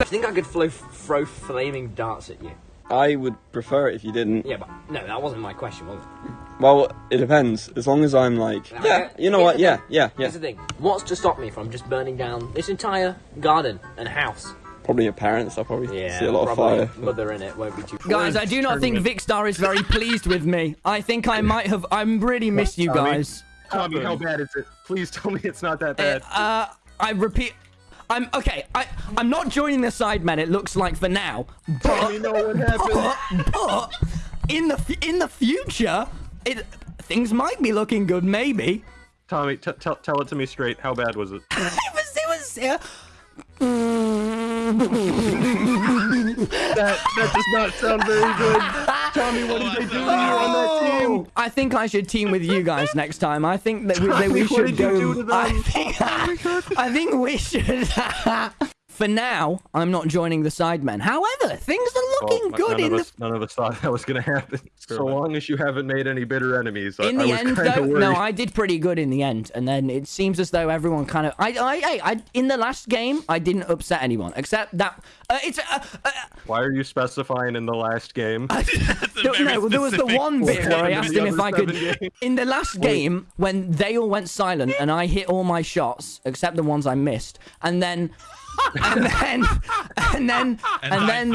I think I could flow, throw flaming darts at you. I would prefer it if you didn't. Yeah, but no, that wasn't my question, was it? Well, it depends. As long as I'm like, yeah, you know what? Yeah, yeah, yeah. Here's the thing. What's to stop me from just burning down this entire garden and house? Probably your parents. I'll probably Yeah, see a lot of probably fire. mother in it won't be too. Guys, I do not think Vikkstar is very pleased with me. I think I might have. I'm really miss you guys. Tommy, how bad is it? Please tell me it's not that bad. Uh, I repeat. I'm okay. I I'm not joining the Sidemen. It looks like for now, but know what happened. but, but in the in the future, it things might be looking good. Maybe. Tommy, t- tell tell it to me straight. How bad was it? It was it was. Uh, That that does not sound very good. Tommy, what oh, did they do to you on that team? Oh, I think I should team with you guys next time. I think that we, that we should go. do to? I think, I think we should. For now, I'm not joining the Sidemen. However, things are looking Well, good none in of the none of us thought that was going to happen. So long as you haven't made any bitter enemies, in I the was end, kind though, of worried. no, I did pretty good in the end, and then it seems as though everyone kind of, I, I, I, I in the last game, I didn't upset anyone except that uh, it's. Uh, uh, Why are you specifying in the last game? no, no, there was the one bit where I in asked the him if I could. games? In the last game, when they all went silent and I hit all my shots except the ones I missed, and then. And then, and then, and then,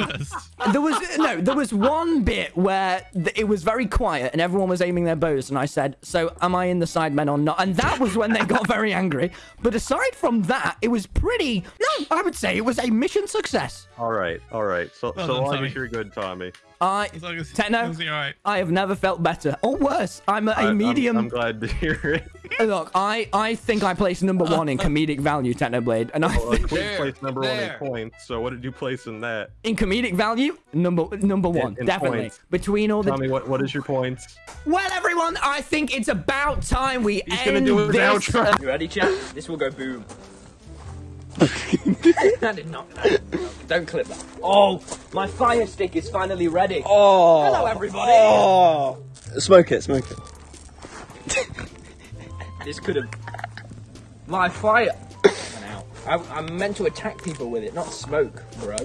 there was no. There was one bit where th- it was very quiet and everyone was aiming their bows, and I said, "So, am I in the sidemen or not?" And that was when they got very angry. But aside from that, it was pretty. No, I would say it was a mission success. all right, all right. So Well so done, long Tommy. as you're good, Tommy. I As long as, Techno? as long as you're alright. I have never felt better, or worse. I'm a, a I- I'm- medium. I'm, glad to hear it. Look, I, I think I placed number one in comedic value, Technoblade, and I Well, think Queen There, placed number one in there. points. So what did you place in that? in comedic value, number number one, in definitely. points. Between all the Tell me what what is your points? well, everyone, I think it's about time we He's end gonna do this. outro. Uh, you ready, chat? This will go boom. that did not. Don't clip that. Oh, my fire stick is finally ready. Oh. Hello, everybody. Oh. Smoke it, smoke it. This could have. My fire. I, I'm meant to attack people with it, not smoke, bro.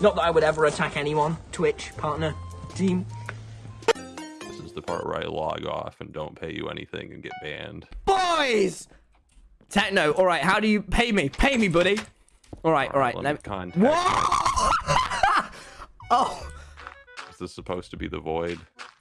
Not that I would ever attack anyone. Twitch partner, team. This is the part where I log off and don't pay you anything and get banned. Boys! Techno, all right, how do you pay me? Pay me, buddy. All right, all right. Let Let me me... contact. What? oh, Is this supposed to be the void?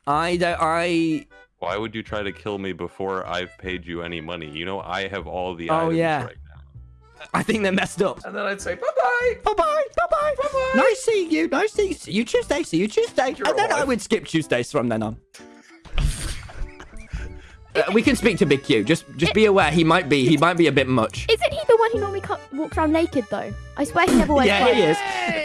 I don't. I. Why would you try to kill me before I've paid you any money? You know I have all the Oh, items yeah. right now. I think they're messed up. And then I'd say bye bye. Bye bye. Bye bye. Bye bye. Nice seeing you. Nice seeing you. See you Tuesday. See you Tuesday. and then I would skip Tuesdays from then on. Uh, we can speak to Big Q. Just, just be aware. He might be. He might be a bit much. Isn't he the one who normally co- walks around naked though? I swear he never wears Yeah, he is. Hey,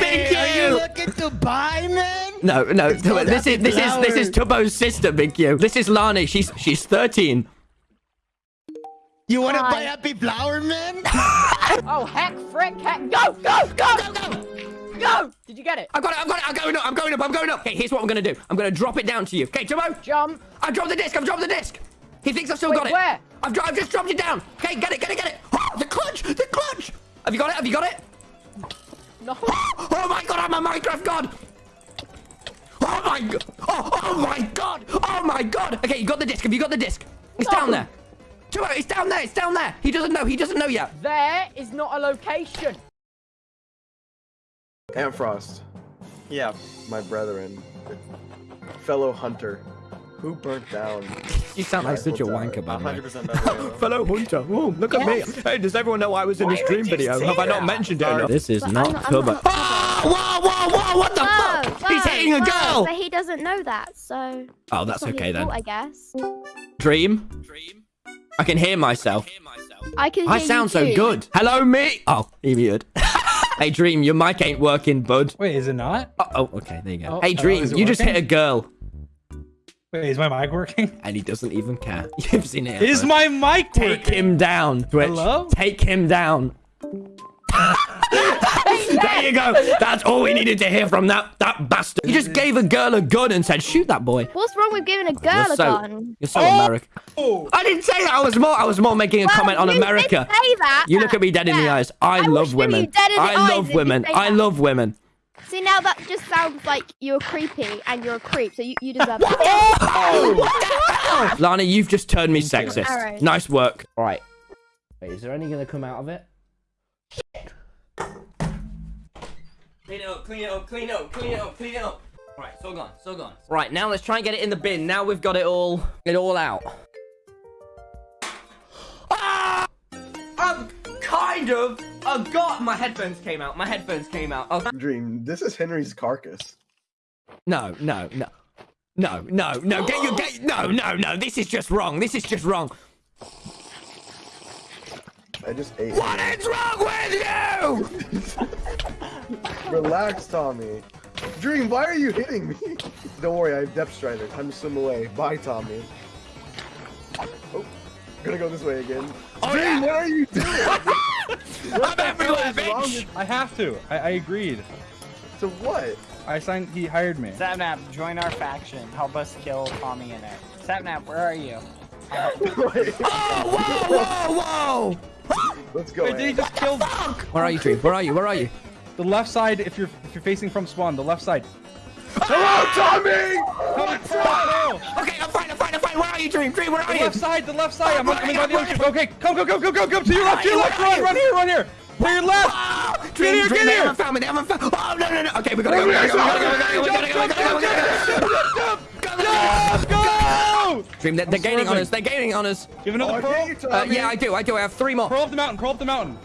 Big Q. Are you looking to buy, man? No, no. called This is Happy this is this is Flower. Tubbo's sister, Big Q. This is Lani. She's she's 13. You want to Hi. buy Happy Flower, man? Oh, heck, frick, heck. Go, go, go, go, go. Go. Did you get it? I've got it. I've got it. I'm going up. I'm going up. I'm going up. Okay, here's what I'm gonna do. I'm gonna drop it down to you. Okay, Tubbo. Jump. I dropped the disc. I've dropped the disc. He thinks I've still Wait, got it. where? I've, I've just dropped it down. Okay, get it, get it, get it. Oh, the clutch, the clutch. Have you got it? Have you got it? No. Oh my god, I'm a Minecraft god. Oh my god. Oh, oh my god. Oh my god. Okay, you got the disc. Have you got the disc? It's No. down there. It's down there. It's down there. He doesn't know. He doesn't know yet. There is not a location. Amfrost. Yeah, my brethren, fellow hunter, who burnt down. You sound like such a wanker, by the 100% better. Fellow Hunter. Oh, look at me. Hey, does everyone know I was in this dream video? Have I not mentioned it? Sorry. enough? This is But not I'm not- I'm Tubbo. not- Oh, whoa, whoa, whoa, what the Whoa, fuck? He's whoa, hitting a girl. But he doesn't know that, so. Oh, that's it's not okay his then. fault, I guess. Dream? Dream? I can hear myself. I can. I hear sound you so too. good. Hello, me. Oh, he muted. Hey, Dream, your mic ain't working, bud. Wait, is it not? Oh, oh, okay, there you go. Oh, hey, oh, Dream, you just hit a girl, Wait, is my mic working? and he doesn't even care. You've seen it. Is my mic Take working? him down, Twitch. Hello? Take him down. there you go. That's all we needed to hear from that that bastard. You just gave a girl a gun and said, "Shoot that boy." What's wrong with giving a girl You're a so gun? you're so American. Oh. I didn't say that. I was more I was more making a Well, comment on you America. say that. You look at me dead in the eyes. I, I love women. you dead in the I love women. I love women. See, now that just sounds like you're creepy and you're a creep, so you, you deserve that. Oh. Lana, you've just turned me sexist. Alright. Nice work. All right. Wait, is there any gonna come out of it? Clean it up, clean it up, clean it up, clean it up, clean it up. All right, so gone, so gone. Right, now let's try and get it in the bin. Now we've got it all, it all out. Ah! I'm kind of. Oh God, my headphones came out. My headphones came out. Oh, Dream, this is Henry's carcass. no, no, no. No, no, no, get your get no, no, no. This is just wrong. This is just wrong. I just ate. What is wrong with you? Relax, Tommy. Dream, why are you hitting me? Don't worry, I have Depth Strider. Time to swim away. Bye, Tommy. Oh, I'm gonna go this way again. Oh, Dream, yeah. what are you doing? I'm everywhere, bitch. I have to. I, I agreed. To what? I signed. He hired me. Sapnap, join our faction. Help us kill TommyInnit. Sapnap, where are you? Wait, Oh, whoa, whoa, whoa! Let's go. Wait, did he just kill Where are you, Dream? Where are you? Where are you? The left side? If you're if you're facing from spawn, the left side. Hello, Tommy! Tommy, Pearl. Okay, I'm fine, I'm fine, I'm fine. Where are you, Dream? Dream, where are The you? left side, the left side. I'm coming by the ocean. Okay, come, go, go, go, go, go to your left, to your left. Run, run here, run here. To your left. Ah, Get Dream, here, Dream, get they haven't found me. They haven't found. Oh no, no, no. Okay, we gotta go. We gotta go. We gotta go. We gotta go. We gotta go. We gotta go. Go. Go, go, go, go. Go! Dream, they're, they're gaining on us. They're gaining on us. Give another Oh, pearl. you, Uh, Tommy. yeah, I do. I do. I have three more. Pearl up the mountain. Pearl up the mountain.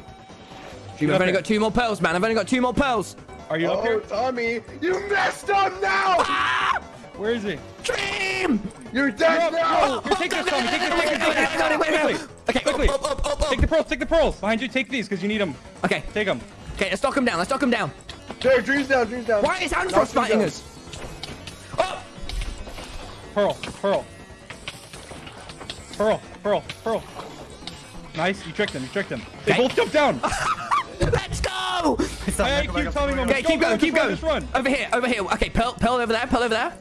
Dream, I've only got two more pearls, man. I've only got two more pearls. Are you up Oh, here? Tommy, you messed up now! Ah, Where is he? Dream. You're dead Go, now! go. Here, take this, Tommy. Take this. Take this. Take this. Quickly. Okay, Quickly. up, up, up, up, Take the pearls. Take the pearls. Behind you. Take these because you need them. Okay, Take them. okay. Let's knock him down. Let's knock him down. There, Dream's down, Dream's down. Why is Knock Andros him fighting us? Oh, Pearl. Pearl. Pearl. Pearl. Pearl. Nice. You tricked him. You tricked him. They Okay. both jumped down. Let's go! Hey, keep telling. Okay, keep going, keep going. Over here, over here. Okay, pearl, pearl over there, pearl over there.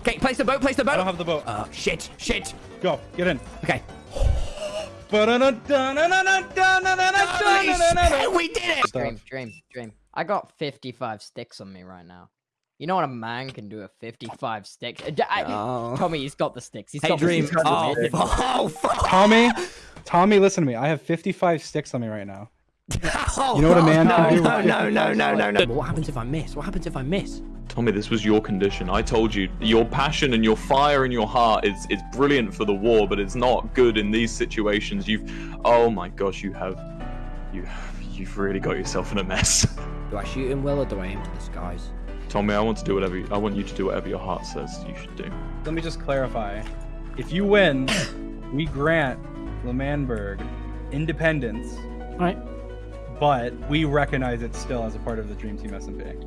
Okay, place the boat, place the boat. I don't have the boat. Oh, shit, shit. Go, get in. Okay. We did it! Dream, dream, dream. I got 55 sticks on me right now. You know what a man can do with 55 sticks? Uh, d- I- Oh. Tommy, he's got the sticks. He's Hey, got Dream. the sticks. Oh, fu- oh, fuck. Tommy, Tommy, listen to me. I have 55 sticks on me right now. Oh, You know what a man no, can do? No, no, no, no, no, no. What happens if I miss? What happens if I miss? Tommy, this was your condition. I told you, your passion and your fire in your heart is is brilliant for the war, but it's not good in these situations. You've, oh my gosh, you have, you, you've really got yourself in a mess. Do I shoot him well or do I aim for the skies? Tommy, I want to do whatever. You, I want you to do whatever your heart says you should do. Let me just clarify. If you win, we grant L'Manberg independence, Right. but we recognize it still as a part of the Dream Team SMP.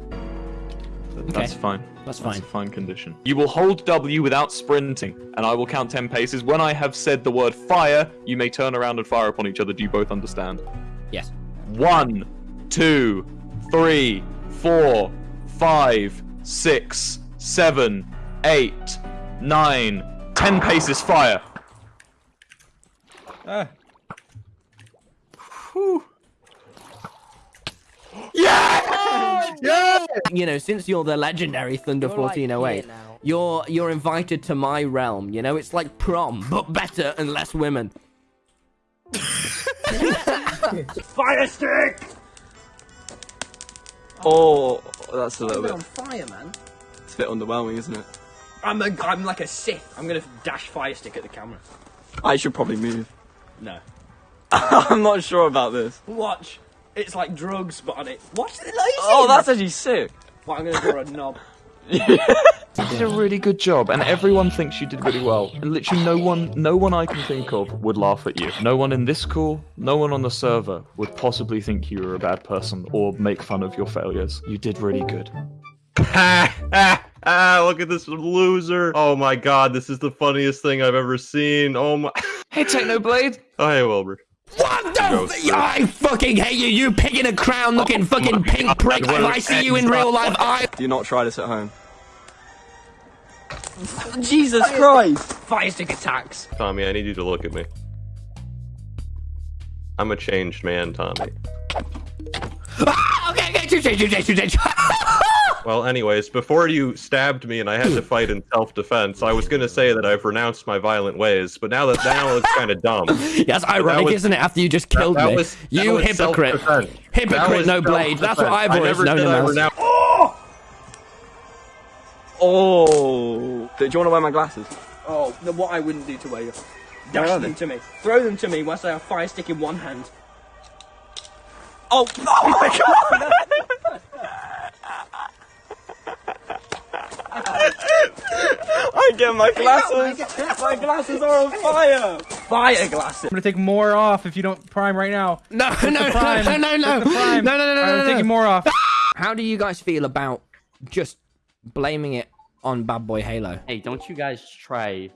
Th- That's fine. That's fine. That's fine. a fine condition. You will hold W without sprinting, and I will count 10 paces. When I have said the word fire, you may turn around and fire upon each other. Do you both understand? Yes. One, two, three, four, five, six, seven, eight, nine, ten paces fire. Ah, You know, since you're the legendary Thunder You're, 1408, here now. you're you're invited to my realm. You know, it's like prom, but better and less women. Fire stick! Oh, that's a little bit. on fire, man. It's a bit underwhelming, isn't it? I'm a, I'm like a Sith. I'm gonna dash fire stick at the camera. I should probably move. No. I'm not sure about this. Watch. It's like drugs, but on it. Watch the laser. Oh, that's actually sick. Well, I'm gonna draw a knob. You did a really good job, and everyone thinks you did really well. And literally, no one, no one I can think of would laugh at you. No one in this call, no one on the server would possibly think you were a bad person or make fun of your failures. You did really good. ah, look at this loser. Oh my god, this is the funniest thing I've ever seen. Oh my. Hey, Technoblade. Oh, hey, Wilbur. What the go f- I fucking hate you, you pig in a crown looking fucking pink prick. If I see you in real life, I. Do not try this at home. Jesus Christ! Fire stick attacks. Tommy, I need you to look at me. I'm a changed man, Tommy. Ah, okay, okay, change, change, change, change, change. Well, anyways, before you stabbed me and I had to fight in self-defense, I was gonna say that I've renounced my violent ways, but now that now it's kind of dumb. That's ironic, was- isn't it? After you just killed that me, was- that you was hypocrite, self-defense. That hypocrite, no blade. That's what. I've I always never known said him I as. renounced- Oh. Do you want to wear my glasses? Oh, the, what I wouldn't do to wear you. Dash them to me. Throw them to me whilst I have fire stick in one hand. Oh, oh my god! I get my glasses. my glasses are on fire. Fire glasses. I'm gonna take more off if you don't prime right now. No, What's no, the no, no, no, no, What's the prime? no, no, no, no, Alright, I'm no, no. taking more off. How do you guys feel about just blaming it on Bad Boy Halo? Hey, don't you guys try.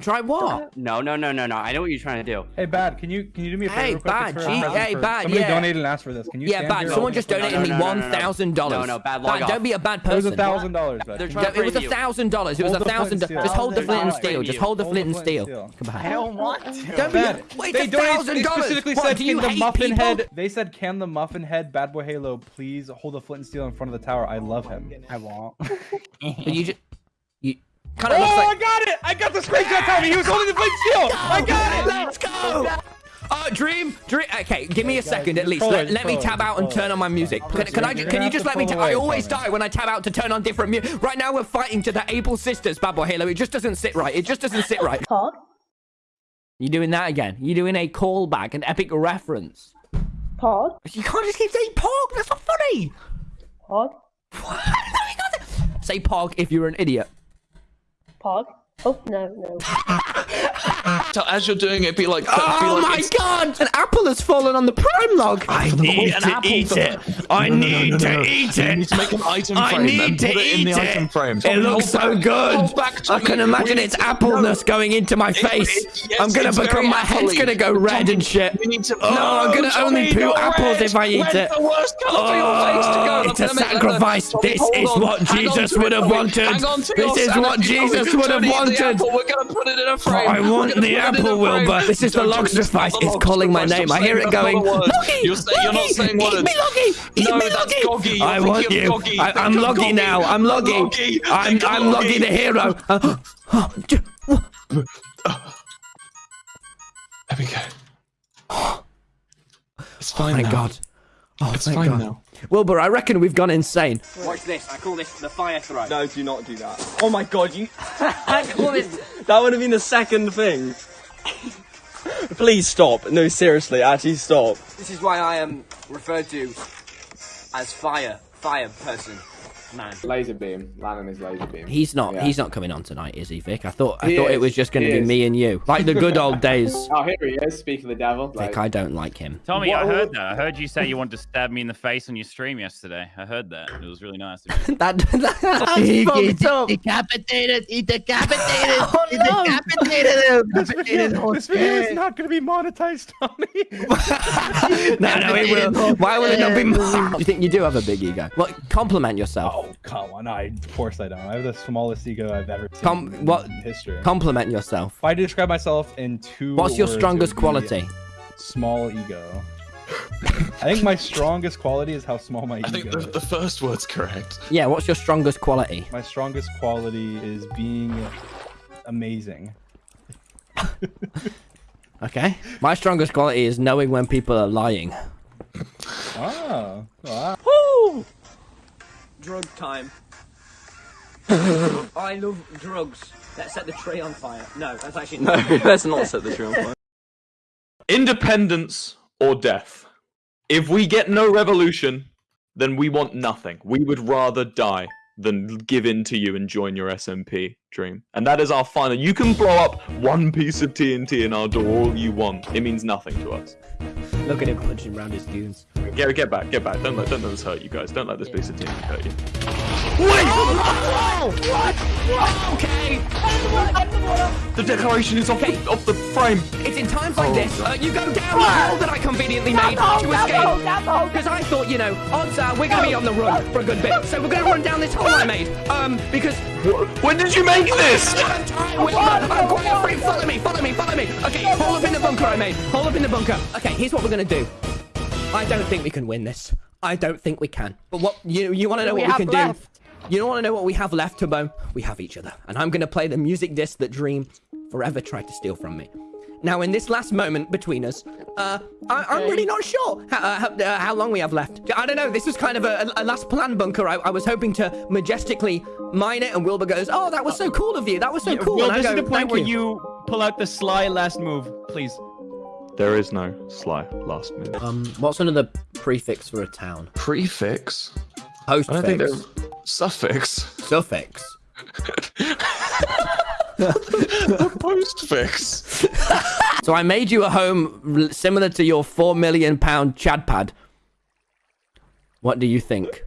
Try what? No, no, no, no, no. I know what you're trying to do. Hey, bad. Can you can you do me a favor? Hey, quick? Bad, It's gee, hey, for- Bad, Somebody yeah. donated and asked for this. Can you? Yeah, bad. Someone just No, no, donated no, me no, no, one no, no. thousand dollars. No, no, bad, log off. Don't be a bad It was a person. thousand dollars. bad. They're Can trying you- to It was a thousand dollars. It was a thousand. Just hold the flint and steel. Just hold the flint and steel. and steel. Goodbye. I don't want to. Don't be. Wait, they a donated. thousand They dollars. specifically What, said, "Can the hate muffin people? head?" They said, "Can the muffin head, Bad Boy Halo, please hold the flint and steel in front of the tower? I love him." Oh I won't. You just. You kind Oh, of looks I got it! I got the screenshot, Tommy. He was holding the flint and steel. I got it. Let's go. Uh, Dream, Dream. Okay, give me a second at least. Let, let me pull tab out and turn on my music. Can, can I? You're Can you just let me? pull Ta- I always die when I tab out to turn on different music. Right now we're fighting to the Able Sisters Bad Boy Halo. It just doesn't sit right. It just doesn't sit right. Pog? You doing that again? You're doing a callback, an epic reference? Pod. You can't just keep saying Pog. That's not funny. Pod. What? Say Pog if you're an idiot. Pog? Oh, no, no. So as you're doing it, be like, be Oh like, my it's- god! An apple has fallen on the prime log. I need to eat it. I need to eat You it. need to make an item I need to put it eat it. item frame. It looks so good. I can imagine its appleness going into my face. I'm gonna become my head's gonna go red and shit. we need to- Oh, I'm gonna only poo apples if I eat it. the worst colour for oh, to go. Oh, I'm it's a gonna make that- sacrifice. This is what Jesus would have wanted. Hang on to This is what. Jesus would have gonna eat the wanted. apple. We're gonna put it in a frame. I want the put it in a apple. Wilbur. This is the log sacrifice. It's log calling my name. I hear it going. word. Loggy, You're, saying, you're not saying eat words. me, Loggy. Eat no, me, that's Goggy. You're I want you. Goggy. I, I'm of Loggy now. I'm Loggy. Loggy. I'm, I'm Loggy Loggy. the hero. There we go. It's Oh fine my now. god. Oh, It's fine God. now. Wilbur, I reckon we've gone insane. Watch this. I call this the fire throw. No, do not do that. Oh my god, you. I call this. That would have been the second thing. Please stop. No, seriously, actually stop. This is why I um, am referred to as fire, fire person, man. Laser beam. Lannan is LazarBeam. He's not. Yeah. He's not coming on tonight, is he, Vic? I thought. I He thought it is. was just going to be is. me and you, like the good old days. Oh, here he is. Speak of the devil. Vic, I don't like him. Tommy, I heard that. I heard you say you wanted to stab me in the face on your stream yesterday. I heard that. It was really nice. of you. that, that's He fucked gets decapitated. He decapitated. Oh, he no. decapitated him. This video, this video is not going to be monetized, Tommy. no, no, it will. Why will it not be? Monetized? You think you do have a big ego? Well, compliment yourself. Oh, come on. I, of course I don't. I have the smallest ego I've ever seen Com- in what- history. Compliment yourself. if I had to describe myself in two What's your strongest quality? Small ego. I think my strongest quality is how small my ego. I think the, is. the first word's correct. Yeah, what's your strongest quality? My strongest quality is being amazing. Okay. My strongest quality is knowing when people are lying. Oh, wow. Woo! Drug time. I love drugs. Let's set the tree on fire. No, that's actually No, let's not set the tree on fire. Independence or death. If we get no revolution, then we want nothing. We would rather die than give in to you and join your SMP dream. And that is our final. You can blow up one piece of TNT in our door all you want. It means nothing to us. Look at him punching around his goons. Get, get back, get back. Don't let, don't let this hurt you guys. Don't let this piece of TNT hurt you. Wait! Oh, what? What? Okay. The decoration is off, the, off the frame. It's in times like Oh, this, uh, you go down the hole that I conveniently made Down the to down escape. down the hole. Because I thought, you know, odds are we're going to be on the run for a good bit. So we're going to run down this hole I made. Um, because... When did you make this? I'm tired with free. Follow me, follow me, follow me. Okay, hole up in the bunker I made. Hole up in the bunker. Okay, here's what we're going to do. I don't think we can win this. I don't think we can. But what, you, you want to know we what we can left? do? You don't want to know what we have left, Tubbo? We have each other. And I'm going to play the music disc that Dream forever tried to steal from me. Now, in this last moment between us, uh, I, I'm really not sure how, uh, how, uh, how long we have left. I don't know. This was kind of a, a last plan bunker. I, I was hoping to majestically mine it, and Wilbur goes, "Oh, that was so cool of you. That was so cool." Will, this go, is the point where you." you pull out the sly last move, please. There is no sly last move. Um, what's another prefix for a town? Prefix? Postfix. I don't think there's suffix. Suffix. Postfix. So I made you a home similar to your four million pound Chad pad. What do you think?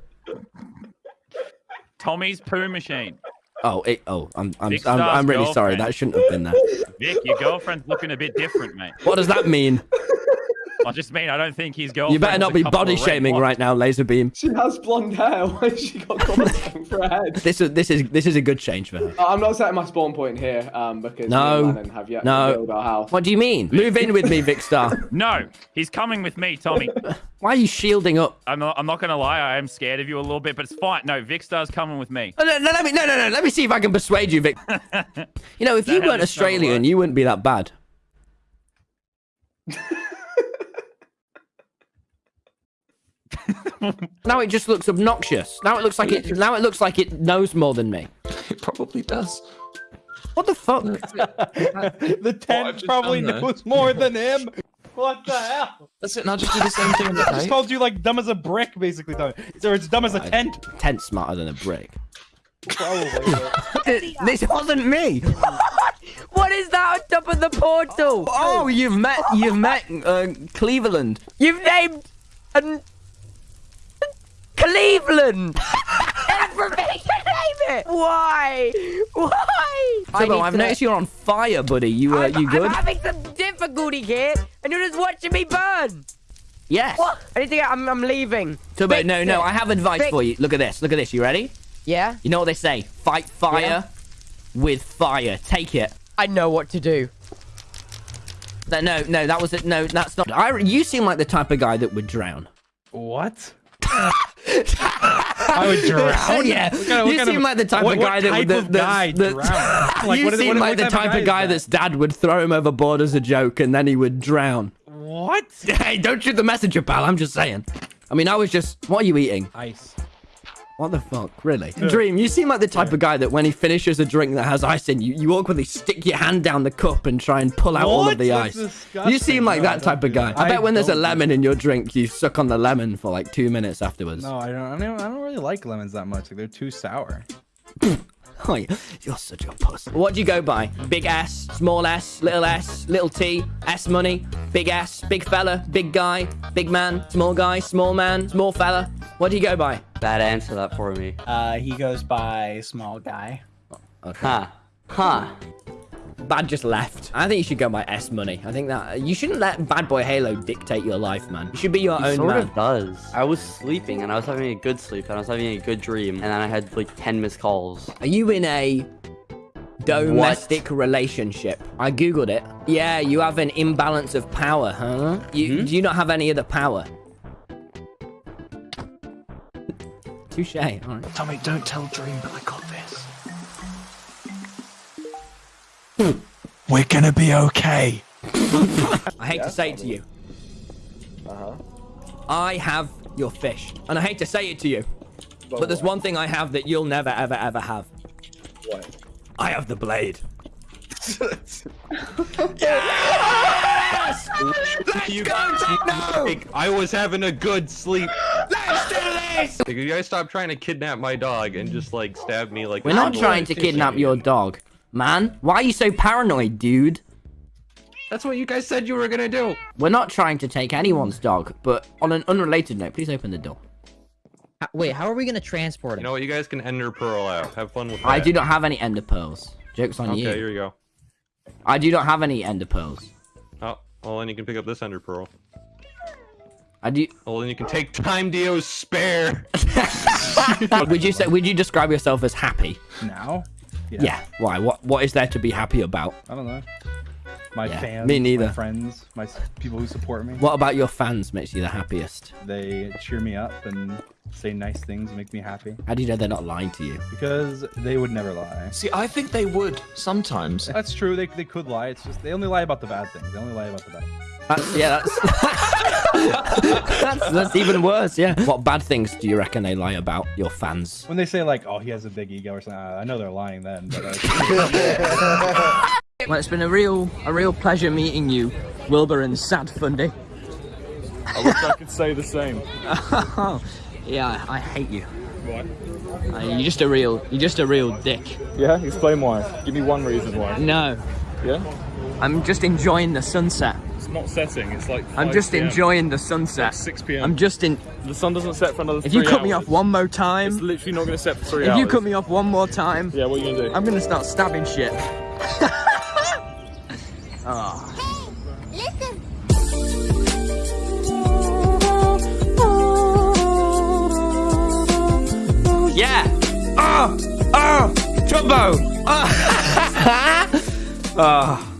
Tommy's poo machine. Oh, it, oh, I'm, I'm, Big I'm, I'm really sorry. That shouldn't have been there. Vic, your girlfriend's looking a bit different, mate. What does that mean? I just mean I don't think his girlfriend. You better not be body shaming right now, LazarBeam. She has blonde hair. Why has she got comments for her head? This is this is this is a good change for her. Uh, I'm not setting my spawn point here um, because me No, and Lannan have yet to no. build our house. What do you mean? Move in with me, Vikkstar. No, he's coming with me, Tommy. Why are you shielding up? I'm not, I'm not gonna lie, I am scared of you a little bit, but it's fine. No, Vikkstar's coming with me. Oh, no, no, let me no no no. Let me see if I can persuade you, Vic. You know, if you weren't Australian, you wouldn't be that bad. Now it just looks obnoxious. Now it looks like it. Now it looks like it knows more than me. It probably does. What the fuck? the tent just probably done knows more than him. What the hell? That's it. Now just do the same thing on I just tape. called you like dumb as a brick, basically. Tommy. So it's dumb as a tent. Tent smarter than a brick. Probably. this wasn't me. What is that on top of the portal? Oh, you've met you've met uh, Cleveland. You've named an Cleveland. Everybody can name it. Why? Why? Tubbo, I've to- noticed you're on fire, buddy. You uh, I'm, you good? I'm having some difficulty here, and you're just watching me burn. Yes. What? I need to get. I'm, I'm leaving. Tubbo, Fix no, no. it. I have advice Fix- for you. Look at this. Look at this. You ready? Yeah. You know what they say? Fight fire Yeah. with fire. Take it. I know what to do. No, no, no. That was it. No, that's not. I. You seem like the type of guy that would drown. What? I would drown. Oh, yeah, What kind of- what you seem of- like the type what- of guy that. That, guy that, drown? Like, you what seem like the type of of guy that's dad would throw him overboard as a joke, and then he would drown. What? Hey, don't shoot the messenger, pal. I'm just saying. I mean, I was just. What are you eating? Ice. What the fuck, really? Dream, you seem like the type of guy that when he finishes a drink that has ice in, you you awkwardly stick your hand down the cup and try and pull out all of the That's ice. disgusting. You seem like No, that type of guy. I, I bet when there's a lemon in your drink, you suck on the lemon for like two minutes afterwards. No, I don't, I don't. I don't really like lemons that much. Like they're too sour. Oh, you- you're such a puss. What do you go by? Big S, small s, little s, little t, S money, big S, big fella, big guy, big man, small guy, small man, small fella. What do you go by? Bad answer that for me. Uh, he goes by small guy. Okay. Huh. Huh. Bad just left. I think you should go by S money. I think that you shouldn't let Bad Boy Halo dictate your life, man. You should be your He own sort man. of does. I was sleeping and I was having a good sleep and I was having a good dream and then I had like 10 missed calls. Are you in a domestic relationship? I googled it. Yeah, you have an imbalance of power, huh? You mm-hmm. do you not have any other power? Touche. All right. Tommy, don't tell Dream, but I got We're gonna be okay. I hate to say it to you. Uh huh. I have your fish, and I hate to say it to you, but there's one thing I have that you'll never, ever, ever have. What? I have the blade. yes! Let's You Like, I was having a good sleep. Let's do this! Like, you guys stop trying to kidnap my dog and just like stab me like. We're not trying to kidnap your dog, man. Why are you so paranoid, dude? That's what you guys said you were gonna do. We're not trying to take anyone's dog, but on an unrelated note, please open the door. Wait, how are we gonna transport You him? know what? You guys can ender pearl out. Have fun with that. I do not have any ender pearls. Joke's on Okay, you. Okay, here you go. I do not have any ender pearls. Oh, well then you can pick up this ender pearl. I do. Well then you can take Time Dio's spare. would you say? Would you describe yourself as happy? Now? Yeah. Why? What? What is there to be happy about? I don't know. My Yeah, fans, me neither. my friends, my people who support me. What about your fans makes you the happiest? They cheer me up and say nice things, make me happy. How do you know they're not lying to you? Because they would never lie. See, I think they would sometimes. That's true. They, they could lie. It's just they only lie about the bad things. They only lie about the bad. That's, yeah, that's, that's that's even worse. Yeah. What bad things do you reckon they lie about your fans? When they say like, "Oh, he has a big ego" or something, I I know they're lying then. But uh, Well, it's been a real, a real pleasure meeting you, Wilbur and Sad Fundy. I wish I could say the same. yeah, I hate you. What? Uh, you're just a real, you're just a real dick. Yeah, explain why. Give me one reason why. No. Yeah? I'm just enjoying the sunset. It's not setting, it's like. I'm just PM. enjoying the sunset. 6 p.m. I'm just in. The sun doesn't set for another If you three cut me off one more time, It's literally not going to set for three if hours. If you cut me off one more time, Yeah, what are you going to do? I'm gonna start stabbing shit. oh. Yeah. Ah. Ah. Oh. Oh. Jumbo. Oh. oh.